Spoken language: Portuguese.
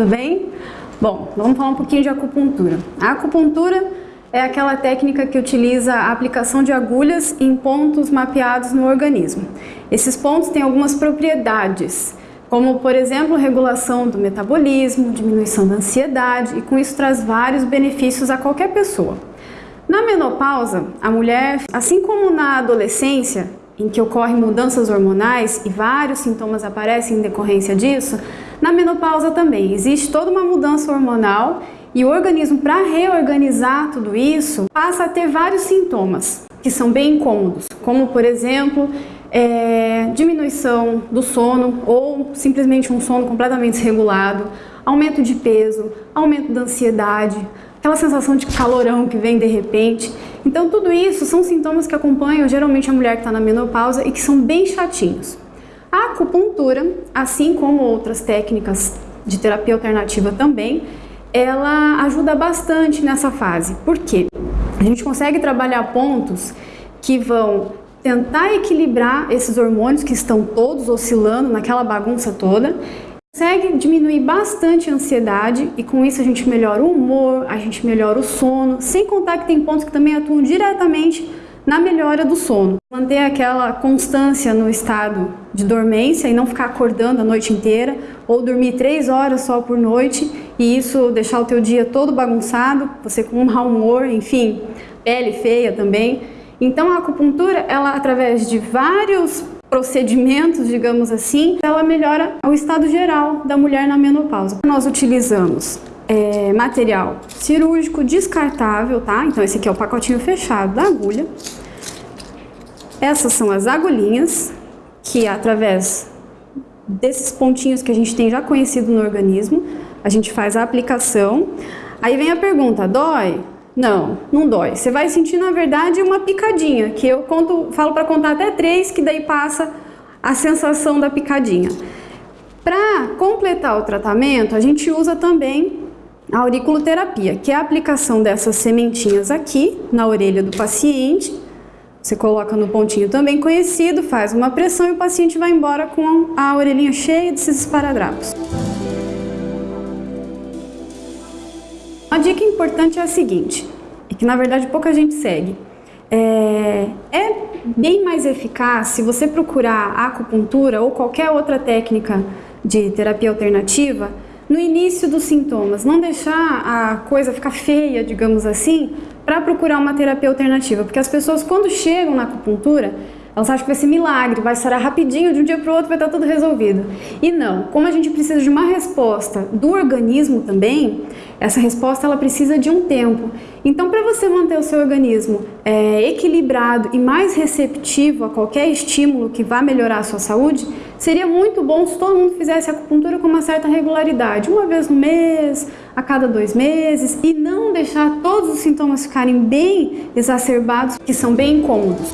tudo bem? Bom, vamos falar um pouquinho de acupuntura. A acupuntura é aquela técnica que utiliza a aplicação de agulhas em pontos mapeados no organismo. Esses pontos têm algumas propriedades, como por exemplo, regulação do metabolismo, diminuição da ansiedade e com isso traz vários benefícios a qualquer pessoa. Na menopausa, a mulher, assim como na adolescência, em que ocorrem mudanças hormonais e vários sintomas aparecem em decorrência disso, na menopausa também existe toda uma mudança hormonal e o organismo, para reorganizar tudo isso, passa a ter vários sintomas que são bem incômodos, como por exemplo, é, diminuição do sono ou simplesmente um sono completamente desregulado, aumento de peso, aumento da ansiedade, aquela sensação de calorão que vem de repente. Então tudo isso são sintomas que acompanham geralmente a mulher que está na menopausa e que são bem chatinhos. A acupuntura, assim como outras técnicas de terapia alternativa também, ela ajuda bastante nessa fase. Por quê? A gente consegue trabalhar pontos que vão tentar equilibrar esses hormônios que estão todos oscilando naquela bagunça toda consegue diminuir bastante a ansiedade e com isso a gente melhora o humor, a gente melhora o sono, sem contar que tem pontos que também atuam diretamente na melhora do sono. Manter aquela constância no estado de dormência e não ficar acordando a noite inteira ou dormir três horas só por noite e isso deixar o teu dia todo bagunçado, você com um mau humor, enfim, pele feia também. Então a acupuntura, ela através de vários procedimentos, digamos assim, ela melhora o estado geral da mulher na menopausa. Nós utilizamos é, material cirúrgico descartável, tá? Então esse aqui é o pacotinho fechado da agulha. Essas são as agulhinhas, que através desses pontinhos que a gente tem já conhecido no organismo, a gente faz a aplicação. Aí vem a pergunta, dói? Não, não dói. Você vai sentir, na verdade, uma picadinha, que eu conto, falo para contar até três, que daí passa a sensação da picadinha. Para completar o tratamento, a gente usa também a auriculoterapia, que é a aplicação dessas sementinhas aqui na orelha do paciente. Você coloca no pontinho também conhecido, faz uma pressão e o paciente vai embora com a orelhinha cheia desses esparadrapos. Uma dica importante é a seguinte, e que na verdade pouca gente segue. É, é bem mais eficaz se você procurar acupuntura ou qualquer outra técnica de terapia alternativa no início dos sintomas, não deixar a coisa ficar feia, digamos assim, para procurar uma terapia alternativa, porque as pessoas quando chegam na acupuntura, elas acham que vai ser milagre, vai sarar rapidinho, de um dia para o outro vai estar tudo resolvido. E não, como a gente precisa de uma resposta do organismo também, essa resposta ela precisa de um tempo. Então, para você manter o seu organismo é, equilibrado e mais receptivo a qualquer estímulo que vá melhorar a sua saúde, seria muito bom se todo mundo fizesse acupuntura com uma certa regularidade, uma vez no mês, a cada dois meses, e não deixar todos os sintomas ficarem bem exacerbados, que são bem incômodos.